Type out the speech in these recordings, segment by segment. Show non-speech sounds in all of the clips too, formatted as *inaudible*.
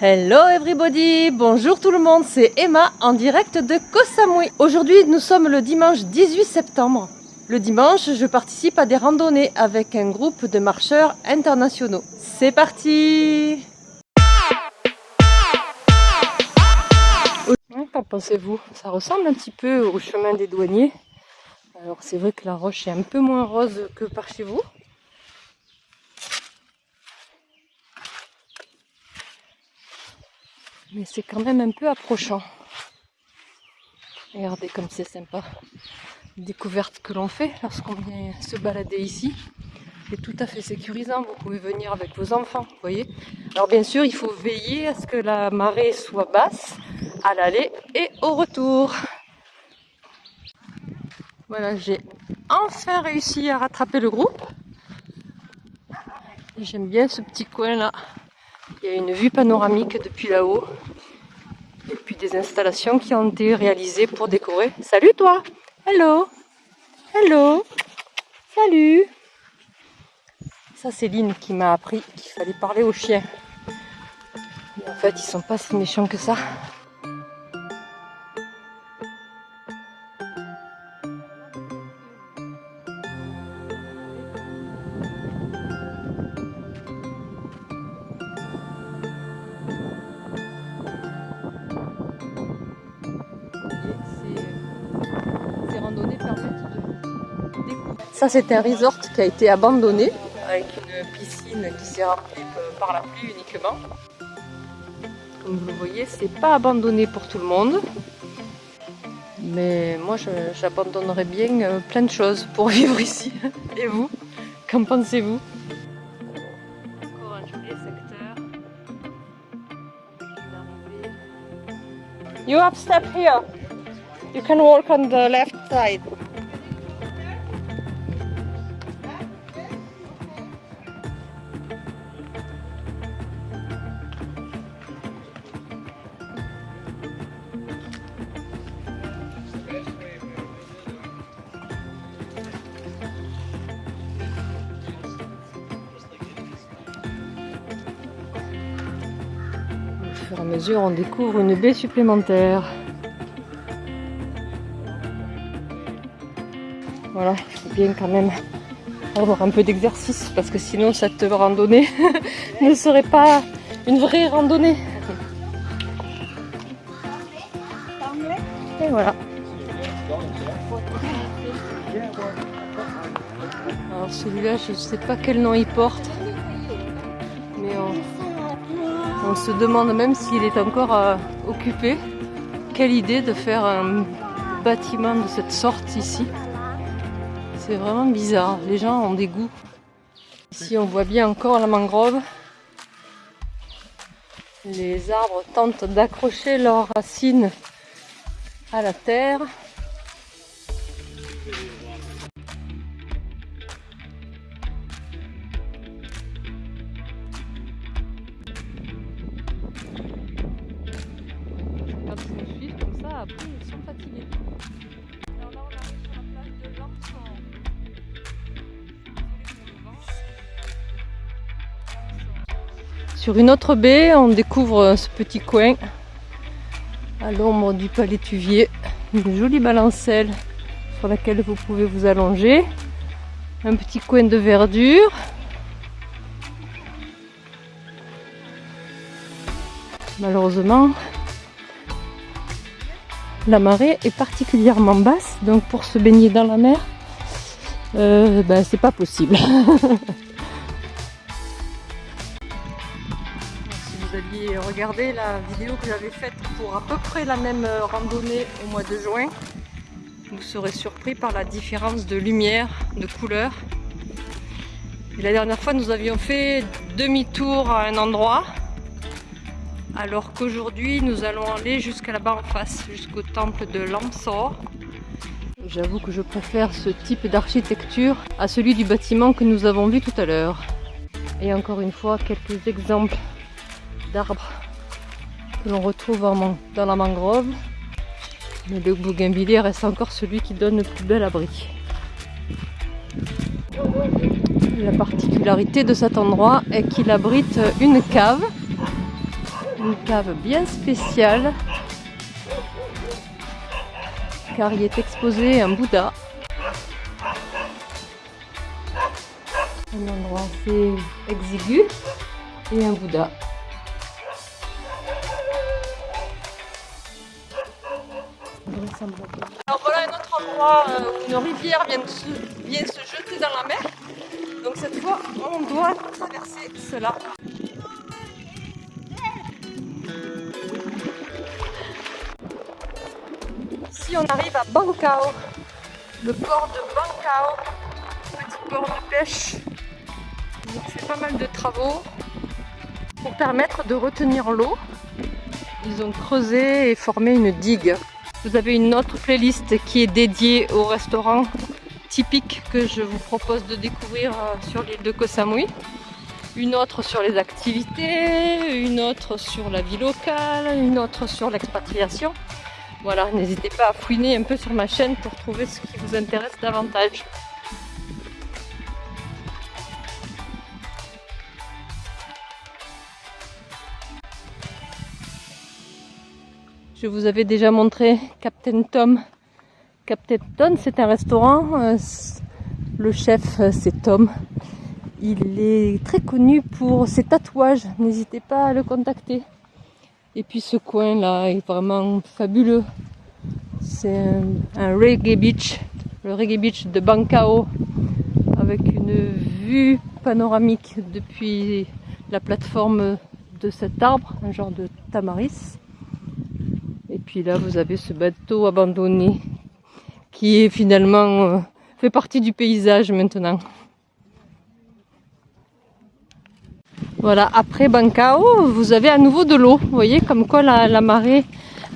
Hello everybody, bonjour tout le monde, c'est Emma en direct de Koh Samui. Aujourd'hui nous sommes le dimanche 18 septembre. Le dimanche je participe à des randonnées avec un groupe de marcheurs internationaux. C'est parti Qu'en pensez-vous? Ça ressemble un petit peu au chemin des douaniers. Alors c'est vrai que la roche est un peu moins rose que par chez vous. Mais c'est quand même un peu approchant. Regardez comme c'est sympa. Découverte que l'on fait lorsqu'on vient se balader ici. C'est tout à fait sécurisant. Vous pouvez venir avec vos enfants, voyez. Alors bien sûr, il faut veiller à ce que la marée soit basse à l'aller et au retour. Voilà, j'ai enfin réussi à rattraper le groupe. J'aime bien ce petit coin là. Il y a une vue panoramique depuis là-haut. Et puis des installations qui ont été réalisées pour décorer. Salut toi Hello Hello Salut Ça c'est Lynn qui m'a appris qu'il fallait parler aux chiens. en fait ils sont pas si méchants que ça. Ça, c'est un resort qui a été abandonné avec une piscine qui s'est remplie par la pluie uniquement. Comme vous le voyez, c'est pas abandonné pour tout le monde. Mais moi, j'abandonnerais bien euh, plein de choses pour *laughs* vivre ici. Et vous Qu'en pensez-vous? Encore un joli secteur. You have step here. You can walk on the left side. À mesure, on découvre une baie supplémentaire. Voilà, il faut bien quand même avoir un peu d'exercice parce que sinon cette randonnée *laughs* ne serait pas une vraie randonnée. Et voilà. Alors celui-là, je ne sais pas quel nom il porte, on, se demande même s'il est encore euh, occupé. Quelle idée de faire un bâtiment de cette sorte ici. C'est vraiment bizarre, les gens ont des goûts. Ici on voit bien encore la mangrove. Les arbres tentent d'accrocher leurs racines à la terre. Sur une autre baie, on découvre ce petit coin à l'ombre du palais Tuvier. Une jolie balancelle sur laquelle vous pouvez vous allonger. Un petit coin de verdure. Malheureusement, la marée est particulièrement basse, donc pour se baigner dans la mer, euh, ben, c'est pas possible. *laughs* aviez regardé la vidéo que j'avais faite pour à peu près la même randonnée au mois de juin, vous serez surpris par la différence de lumière, de couleur. Et la dernière fois, nous avions fait demi-tour à un endroit, alors qu'aujourd'hui, nous allons aller jusqu'à là-bas en face, jusqu'au temple de Lamsor. J'avoue que je préfère ce type d'architecture à celui du bâtiment que nous avons vu tout à l'heure. Et encore une fois, quelques exemples d'arbres que l'on retrouve dans la mangrove. Mais le bougainvillier reste encore celui qui donne le plus bel abri. La particularité de cet endroit est qu'il abrite une cave une cave bien spéciale car il est exposé un Bouddha. Un endroit assez exigu et un Bouddha. Une rivière vient, se, jeter dans la mer. Donc cette fois, on doit traverser cela. Ici, on arrive à Bancao, le port de Bancao, petit port de pêche. Ont fait pas mal de travaux pour permettre de retenir l'eau. Ils ont creusé et formé une digue. Vous avez une autre playlist qui est dédiée au restaurant typique que je vous propose de découvrir euh, sur l'île de Koh Samui. Une autre sur les activités, une autre sur la vie locale, une autre sur l'expatriation. Voilà, n'hésitez pas à fouiner un peu sur ma chaîne pour trouver ce qui vous intéresse davantage. Je vous avais déjà montré Captain Tom. Captain Tom, c'est un restaurant. Euh, le chef, euh, c'est Tom. Il est très connu pour ses tatouages. N'hésitez pas à le contacter. Et puis ce coin là est vraiment fabuleux. C'est un, reggae beach, le reggae beach de Bancao, avec une vue panoramique depuis la plateforme de cet arbre, un genre de tamaris. Et puis là, vous avez ce bateau abandonné qui est finalement euh, fait partie du paysage maintenant. Voilà, après Bancao, vous avez à nouveau de l'eau. Vous voyez comme quoi la, marée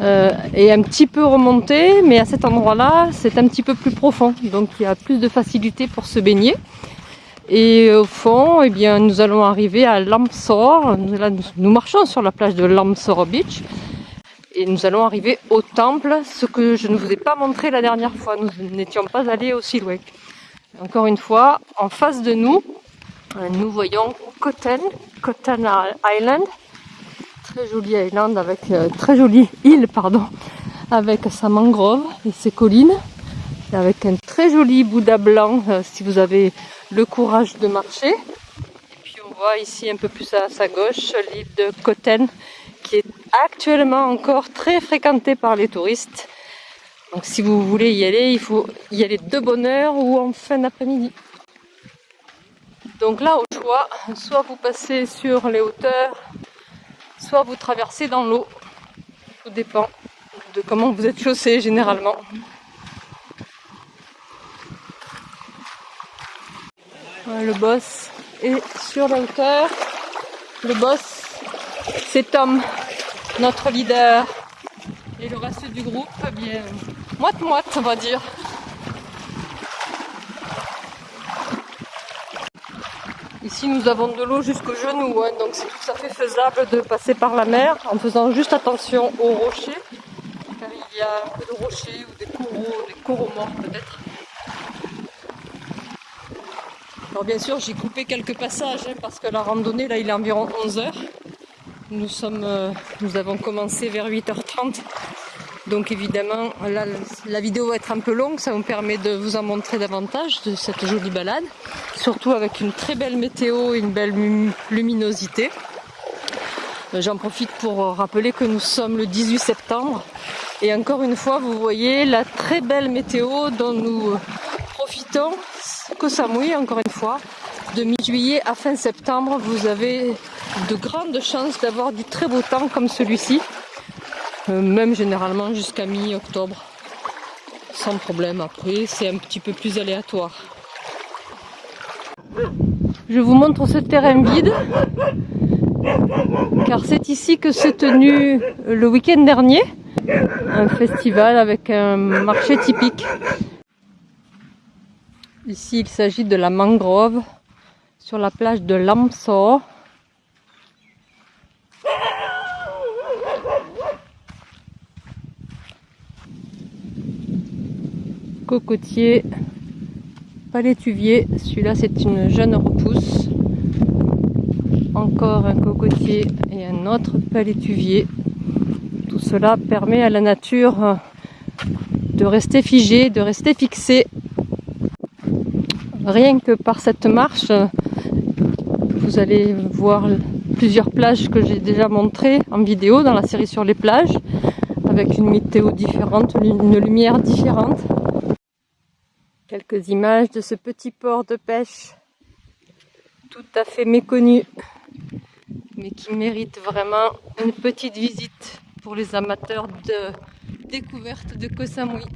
euh, est un petit peu remontée, mais à cet endroit-là, c'est un petit peu plus profond. Donc il y a plus de facilité pour se baigner. Et au fond, eh bien, nous allons arriver à Lamsor. Nous, nous marchons sur la plage de Lamsor Beach. Et nous allons arriver au temple, ce que je ne vous ai pas montré la dernière fois. Nous n'étions pas allés aussi loin. Encore une fois, en face de nous, euh, nous voyons Koten, Koten Island. Très jolie island avec, euh, très jolie île, pardon, avec sa mangrove et ses collines. avec un très joli Bouddha blanc euh, si vous avez le courage de marcher. Et puis on voit ici un peu plus à sa gauche l'île de Koten qui est actuellement encore très fréquenté par les touristes. Donc si vous voulez y aller, il faut y aller de bonne heure ou en fin d'après-midi. Donc là au choix, soit vous passez sur les hauteurs, soit vous traversez dans l'eau. Tout dépend de comment vous êtes chaussé généralement. le boss est sur la hauteur. Le boss c'est Tom, notre leader. Et le reste du groupe, eh bien, moite-moite, on va dire. Ici, nous avons de l'eau jusqu'au genou, hein, donc c'est tout à fait faisable de passer par la mer en faisant juste attention aux rochers, car il y a un peu de rochers ou des coraux, des coraux morts peut-être. Alors bien sûr, j'ai coupé quelques passages hein, parce que la randonnée, là, il est environ 11 heures. Euh, nous avons commencé vers 8h30. Donc évidemment, la vidéo va être un peu longue, ça me permet de vous en montrer davantage de cette jolie balade. Surtout avec une très belle météo et une belle luminosité. Euh, j'en profite pour rappeler que nous sommes le 18 septembre. Et encore une fois, vous voyez la très belle météo dont nous profitons. Que Samui, encore une fois, de mi-juillet à fin septembre, vous avez de grandes chances d'avoir du très beau temps comme celui-ci, euh, même généralement jusqu'à mi-octobre, sans problème. Après, c'est un petit peu plus aléatoire. Je vous montre ce terrain vide, car c'est ici que s'est tenu le week-end dernier un festival avec un marché typique. Ici, il s'agit de la mangrove sur la plage de Lamsor cocotier palétuvier. Celui-là, c'est une jeune repousse. Encore un cocotier et un autre palétuvier. Tout cela permet à la nature euh, de rester figée, de rester fixée. Rien que par cette marche, vous allez voir plusieurs plages que j'ai déjà montrées en vidéo dans la série sur les plages, avec une météo différente, une lumière différente. Quelques images de ce petit port de pêche tout à fait méconnu, mais qui mérite vraiment une petite visite pour les amateurs de découverte de Koh Samui.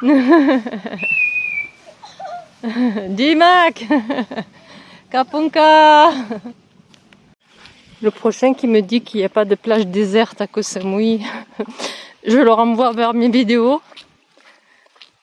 *laughs* Dimak *laughs* Kapunka Le prochain qui me dit qu'il n'y a pas de plage déserte à Koh Samui, *laughs* je le renvoie vers mes vidéos.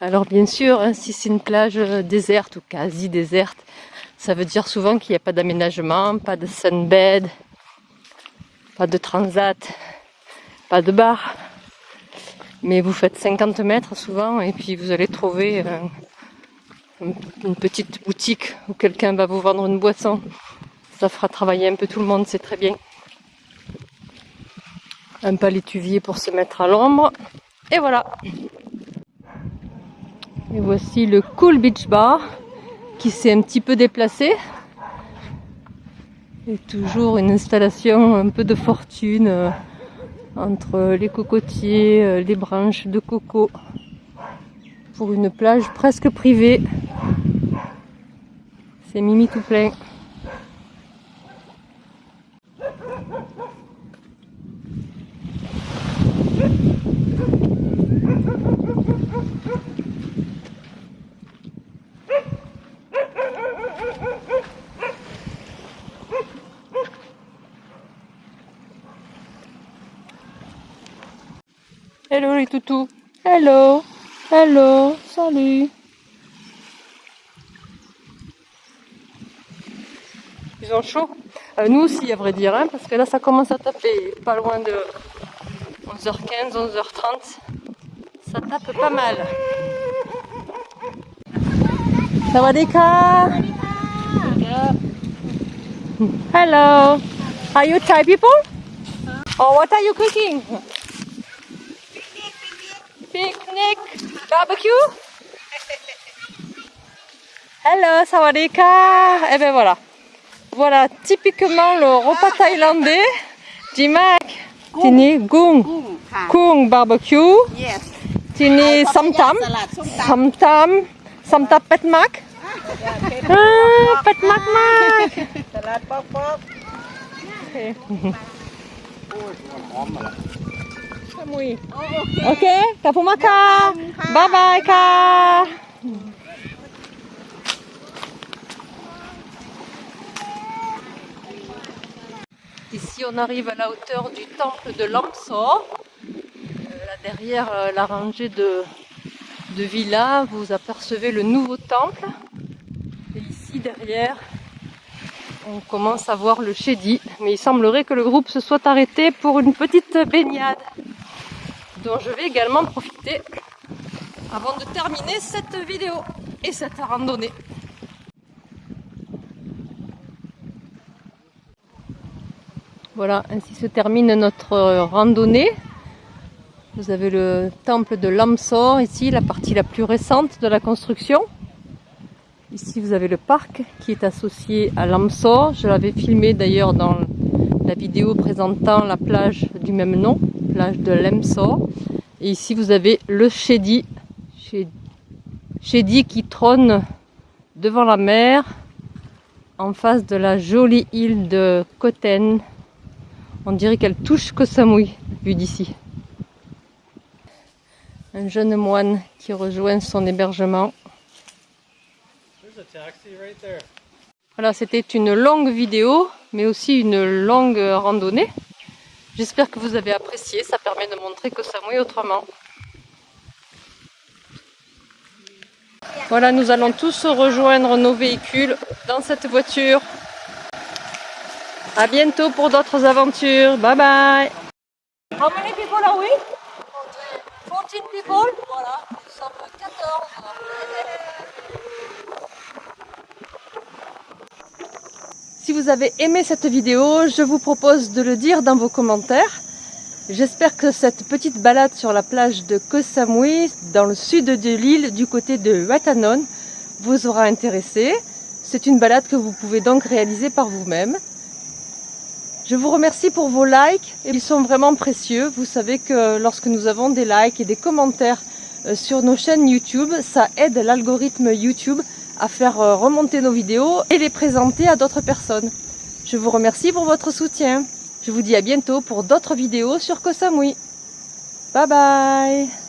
Alors bien sûr, hein, si c'est une plage euh, déserte ou quasi déserte, ça veut dire souvent qu'il n'y a pas d'aménagement, pas de sunbed, pas de transat, pas de bar. Mais vous faites 50 mètres souvent et puis vous allez trouver euh, une petite boutique où quelqu'un va vous vendre une boisson. Ça fera travailler un peu tout le monde, c'est très bien un palétuvier pour se mettre à l'ombre. Et voilà. Et voici le Cool Beach Bar qui s'est un petit peu déplacé. Et toujours une installation un peu de fortune euh, entre les cocotiers, euh, les branches de coco pour une plage presque privée. C'est Mimi tout plein. Hello les toutous. Hello. Hello. Salut. Ils ont chaud. Euh, nous aussi à vrai dire, hein, parce que là ça commence à taper pas loin de 11h15, 11h30. Ça tape pas mal. Sawadika. Hello. Are you Thai people? Or what are you cooking? Barbecue? Hello, sawadika. Et ben voilà. Voilà typiquement le repas thaïlandais. Jimak, tini gung, gung barbecue, Yes. tini samtam, samtam, samtam. Pet mak, ah, mak *laughs* Oke, kapuma. Bye bye ka. Ici, on arrive à la hauteur du temple de Lamso. Euh, là derrière euh, la rangée de, villas, vous apercevez le nouveau temple. Et ici, derrière, on commence à voir le chédi, mais il semblerait que le groupe se soit arrêté pour une petite baignade dont je vais également profiter avant de terminer cette vidéo et cette randonnée. Voilà, ainsi se termine notre randonnée. Vous avez le temple de Lamsor ici, la partie la plus récente de la construction. Ici, vous avez le parc qui est associé à Lamsor. Je l'avais filmé d'ailleurs dans la vidéo présentant la plage du même nom, plage de Lemsor. Et ici, vous avez le Shedi, Shedi qui trône devant la mer, en face de la jolie île de Koten. On dirait qu'elle touche Koh Samui, vu d'ici. Un jeune moine qui rejoint son hébergement. Voilà, c'était une longue vidéo, mais aussi une longue randonnée. J'espère que vous avez apprécié, ça permet de montrer Koh Samui autrement. Voilà, nous allons tous rejoindre nos véhicules dans cette voiture. À bientôt pour d'autres aventures. Bye bye. How many people are we? 14 people? Voilà. sommes 14. Si vous avez aimé cette vidéo, je vous propose de le dire dans vos commentaires. J'espère que cette petite balade sur la plage de Koh Samui, dans le sud de l'île, du côté de Watanon, vous aura intéressé. C'est une balade que vous pouvez donc réaliser par vous-même. Je vous remercie pour vos likes, ils sont vraiment précieux. Vous savez que lorsque nous avons des likes et des commentaires euh, sur nos chaînes YouTube, ça aide l'algorithme YouTube à faire euh, remonter nos vidéos et les présenter à d'autres personnes. Je vous remercie pour votre soutien. Je vous dis à bientôt pour d'autres vidéos sur Koh Samui. Bye bye